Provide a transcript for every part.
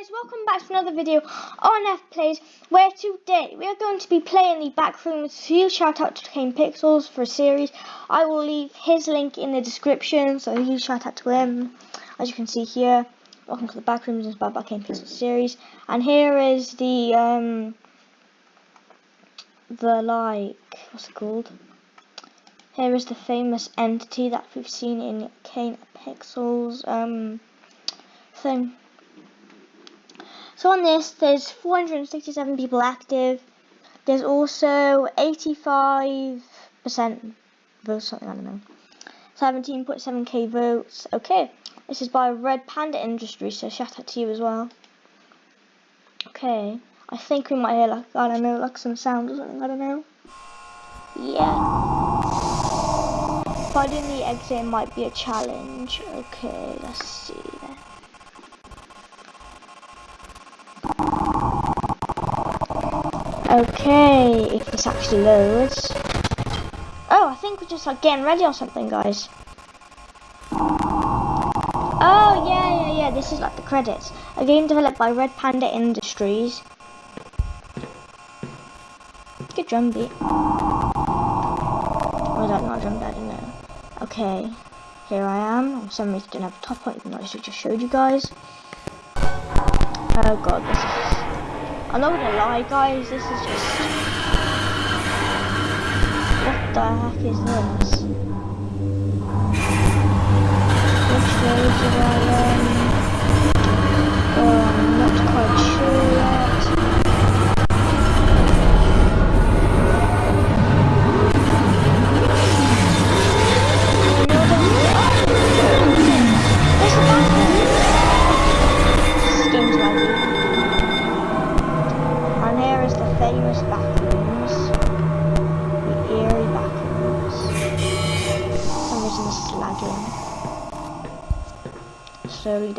guys, welcome back to another video on F Plays, where today we are going to be playing the Backrooms. Huge shout out to Kane Pixels for a series. I will leave his link in the description, so huge shout out to him. As you can see here, welcome to the Backrooms inspired by Kane Pixels series. And here is the, um, the like, what's it called? Here is the famous entity that we've seen in Kane Pixels, um, thing. So on this, there's 467 people active. There's also 85% votes, something, I don't know. 17.7k votes. Okay, this is by Red Panda Industries, so shout out to you as well. Okay, I think we might hear like, I don't know, like some sound or something, I don't know. Yeah. Finding the exit might be a challenge. Okay, let's see. Okay, if this actually loads. Oh, I think we're just like getting ready or something, guys. Oh, yeah, yeah, yeah, this is like the credits. A game developed by Red Panda Industries. Good drum beat. Oh, that not drum beat, I don't know. Okay, here I am. For some reason, I don't have a top on, even though I just showed you guys. Oh god, this is I'm not gonna lie guys, this is just... What the heck is this? Which way I, um...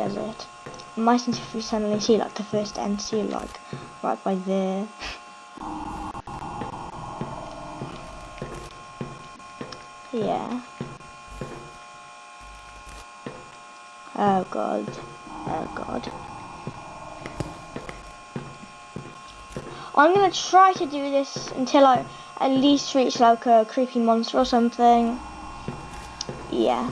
does it. Imagine if we suddenly see like the first entity like right by there. yeah. Oh god. Oh god. I'm gonna try to do this until I at least reach like a creepy monster or something. Yeah.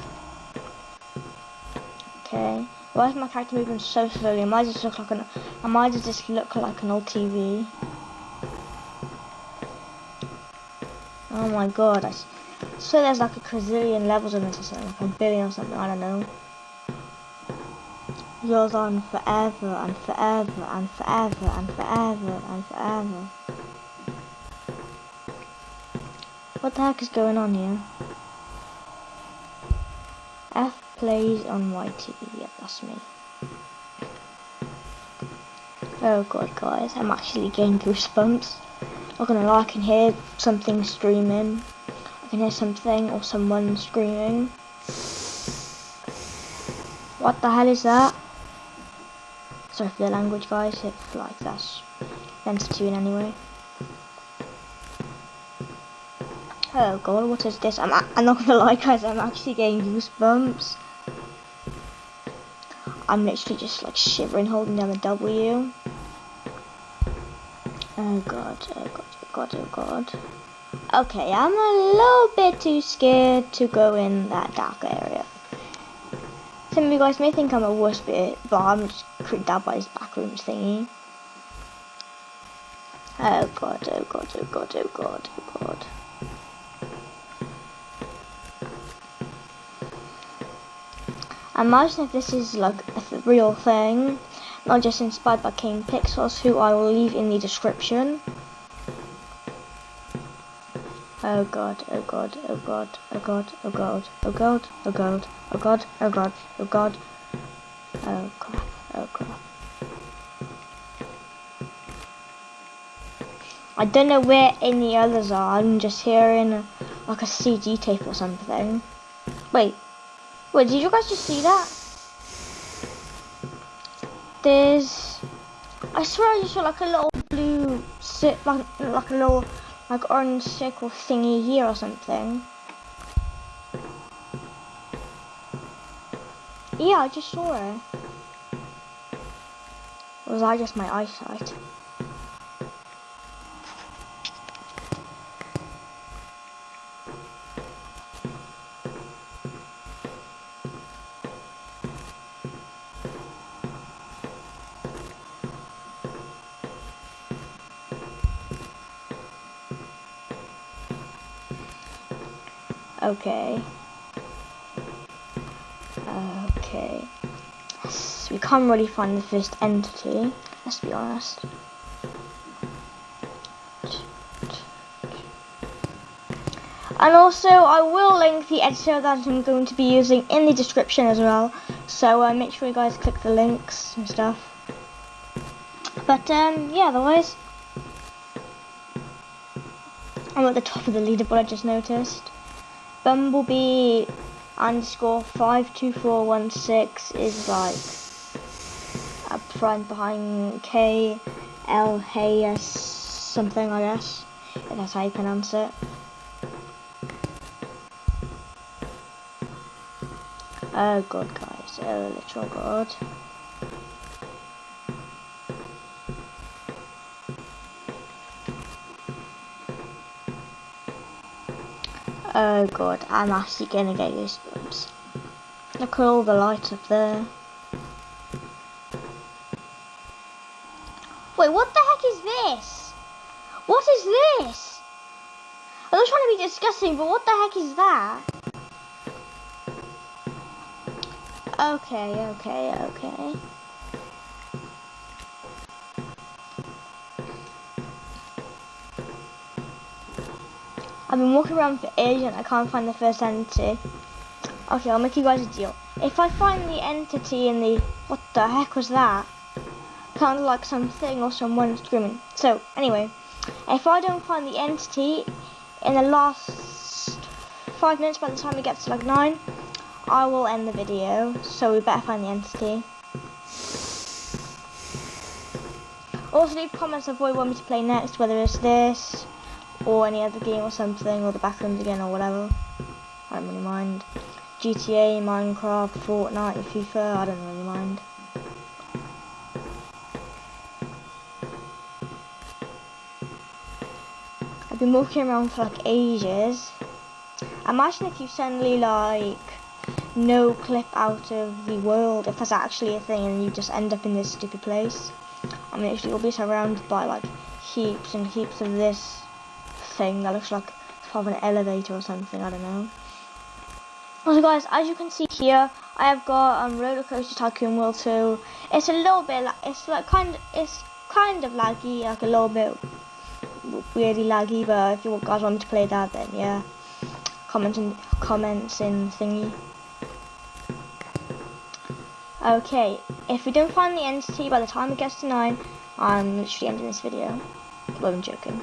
Okay. Why is my character moving so slowly? Am I just look like an Am I just look like an old TV. Oh my god, I, so there's like a gazillion levels in this or something, like a billion or something, I don't know. Goes on forever and forever and forever and forever and forever. What the heck is going on here? F plays on my TV. Yeah, that's me. Oh god, guys, I'm actually getting goosebumps. Not gonna lie, I can hear something screaming. I can hear something or someone screaming. What the hell is that? Sorry for the language, guys, if like that's offensive in any way. Oh god, what is this? I'm, I'm not gonna lie, guys, I'm actually getting goosebumps. I'm literally just like shivering holding down the W. Oh god, oh god, oh god, oh god. Okay, I'm a little bit too scared to go in that dark area. Some of you guys may think I'm a wuss bit, but I'm just creeped out by this backrooms thingy. Oh god, oh god, oh god, oh god, oh god. Imagine if this is like a real thing, not just inspired by Kane Pixels, who I will leave in the description. Oh god, oh god, oh god, oh god, oh god, oh god, oh god, oh god, oh god, oh god, oh crap, oh crap. I don't know where any others are, I'm just hearing like a CD tape or something. Wait, Wait, did you guys just see that? There's, I swear I just saw like a little blue, like, like a little, like orange circle thingy here or something. Yeah, I just saw it. Or was I just my eyesight? Okay. Okay. So we can't really find the first entity, let's be honest. And also, I will link the editor that I'm going to be using in the description as well. So uh, make sure you guys click the links and stuff. But um, yeah, otherwise, I'm at the top of the leaderboard. I just noticed. Bumblebee underscore five two four one six is like up front behind K L H S something I guess if that's how you pronounce it. Oh god guys, oh literal god. Oh god, I'm actually gonna get goosebumps. Look at all the lights up there. Wait, what the heck is this? What is this? I'm not trying to be disgusting, but what the heck is that? Okay, okay, okay. I've been walking around for ages and I can't find the first entity. Okay, I'll make you guys a deal. If I find the entity in the... What the heck was that? Sounded like something or someone screaming. So, anyway. If I don't find the entity in the last five minutes by the time it gets to like nine, I will end the video. So we better find the entity. Also leave comments of what you want me to play next, whether it's this, or any other game or something, or the Backrooms again, or whatever. I don't really mind. GTA, Minecraft, Fortnite, FIFA, I don't really mind. I've been walking around for like ages. Imagine if you suddenly like no clip out of the world, if that's actually a thing, and you just end up in this stupid place. I mean, you'll be surrounded by like heaps and heaps of this thing that looks like part of an elevator or something, I don't know. Also guys, as you can see here, I have got um, Roller Coaster Tycoon World 2. It's a little bit, like, it's like kind of, it's kind of laggy, like a little bit weirdly laggy, but if you guys want me to play that, then yeah, comment in, comments in thingy. Okay, if we don't find the entity by the time it gets to 9, I'm literally ending this video. Well, I'm joking.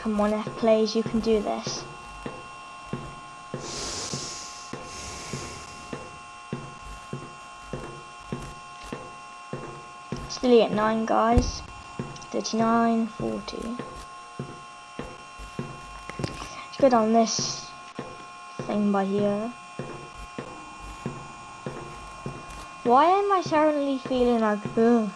Come on, F plays, you can do this. Still at 9 guys. 39, 40. Let's go down this thing by here. Why am I suddenly feeling like, ugh?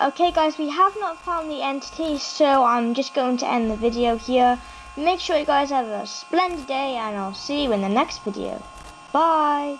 Okay guys, we have not found the entity, so I'm just going to end the video here. Make sure you guys have a splendid day, and I'll see you in the next video. Bye!